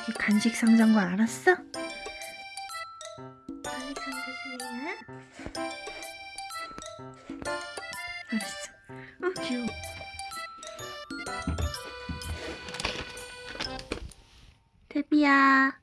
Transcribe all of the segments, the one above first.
여기 간식 상자인 거 알았어? 간식 상자 주세요. 알았어. 어, 귀여워. 데비야.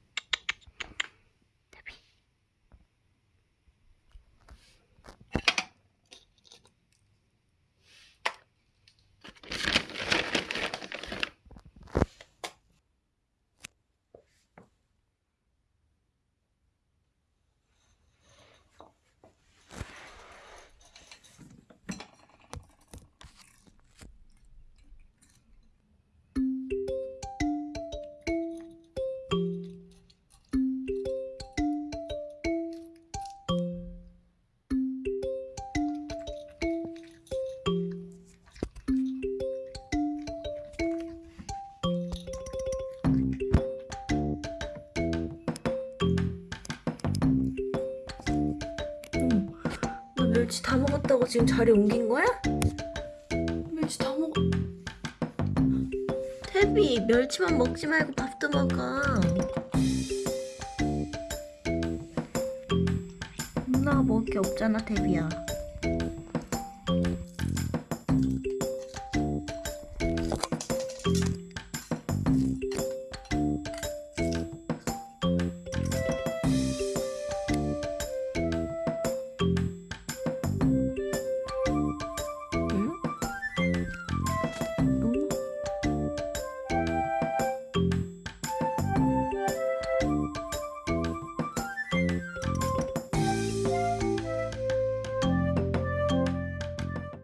멸치 다 먹었다고 지금 자리 옮긴 거야? 멸치 다 먹어. 태비, 멸치만 먹지 말고 밥도 먹어. 누나가 먹을 게 없잖아, 태비야.